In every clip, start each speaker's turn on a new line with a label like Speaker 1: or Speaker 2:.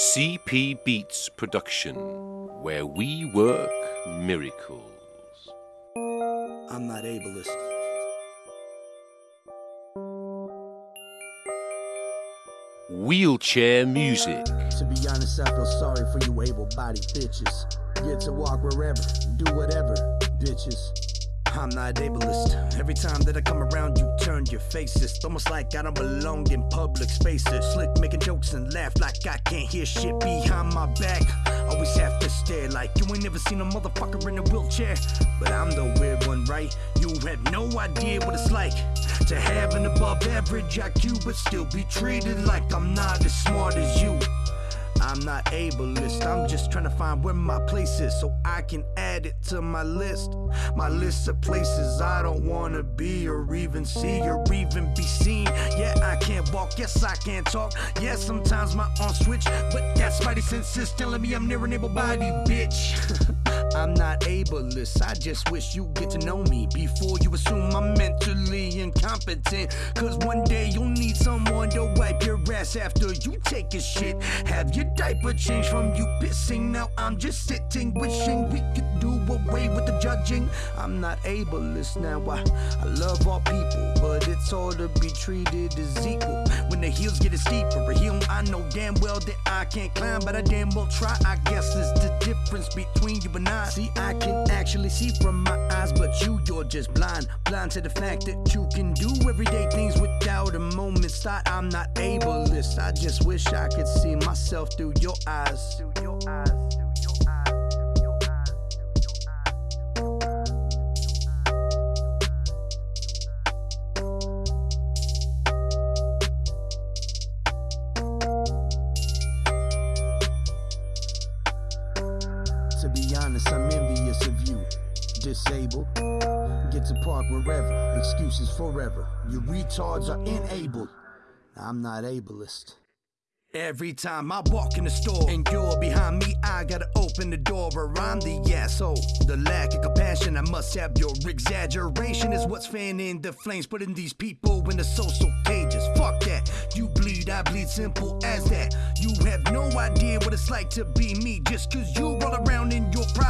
Speaker 1: CP Beats production, where we work miracles.
Speaker 2: I'm not ableist.
Speaker 1: Wheelchair music.
Speaker 2: To be honest, I feel sorry for you able bodied bitches. Get to walk wherever, do whatever, bitches. I'm not ableist. Every time that I come around, you turn your faces. Almost like I don't belong in public spaces. Slick making jokes and laugh like I can't hear shit behind my back. Always have to stare like you ain't never seen a motherfucker in a wheelchair. But I'm the weird one, right? You have no idea what it's like to have an above average IQ, but still be treated like I'm not as smart as you. I'm not ableist, I'm just trying to find where my place is so I can add it to my list. My list of places I don't wanna be or even see or even be seen. Yeah, I can't walk, yes, I can't talk. Yeah, sometimes my arms switch, but that's spidey senses telling me I'm near an able body, bitch. I'm not ableist, I just wish you get to know me before you assume I'm mentally incompetent. Cause one day you'll need someone to wipe your ass after you take a shit. Have your diaper changed from you pissing. Now I'm just sitting, wishing we could do away with the judging. I'm not ableist now, I, I love all people, but it's all to be treated as equal. When the hills get a steeper, a hill I know damn well that I can't climb, but I damn well try. I guess it's the difference between you and I. See, I can actually see from my eyes, but you, you're just blind. Blind to the fact that you can do everyday things without a moment's thought. I'm not ableist. I just wish I could see myself. Through your eyes. Through your eyes. To be honest, I'm envious of you. Disabled, get to park wherever, excuses forever. You retards are enabled. I'm not ableist. Every time I walk in the store and you're behind me, I gotta open the door or I'm the asshole. The lack of compassion, I must have your exaggeration is what's fanning the flames, putting these people in the social cages. Fuck that, you bleed, I bleed, simple as that. You have no idea what it's like to be me. Just cause you roll around in your problems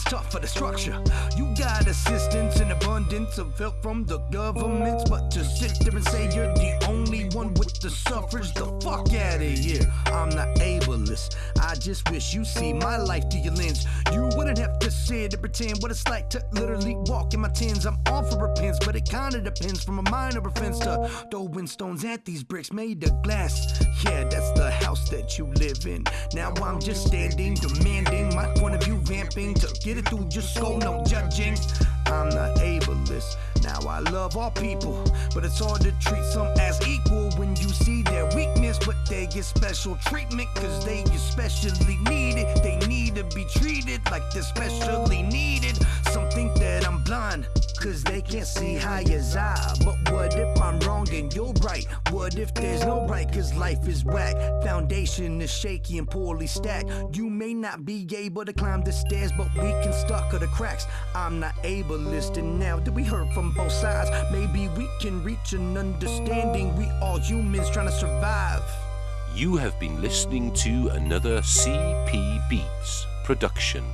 Speaker 2: pieces, tough for the structure. You got assistance and abundance of help from the governments, but to sit there and say you're the only one with the suffrage, the fuck out of here. I'm not ableist. I just wish you see my life through your lens. You wouldn't have to sit and pretend what it's like to literally walk in my tins. I'm all for repents, but it kinda depends from a minor offense to throwing stones at these bricks made of glass. Yeah, that's the house that you live in. Now I'm just standing, demanding my to get it through your skull, no judging. I'm not ableist. Now I love all people, but it's hard to treat some as equal when you see their weakness, but they get special treatment because they especially need it. They need to be treated like they're specially needed. Some think that I'm blind. Cause they can't see high as I. But what if I'm wrong and you're right? What if there's no right? Cause life is whack. Foundation is shaky and poorly stacked. You may not be able to climb the stairs, but we can stuck the cracks. I'm not ableist, and now that we heard from both sides, maybe we can reach an understanding. We all humans trying to survive.
Speaker 1: You have been listening to another CP Beats production.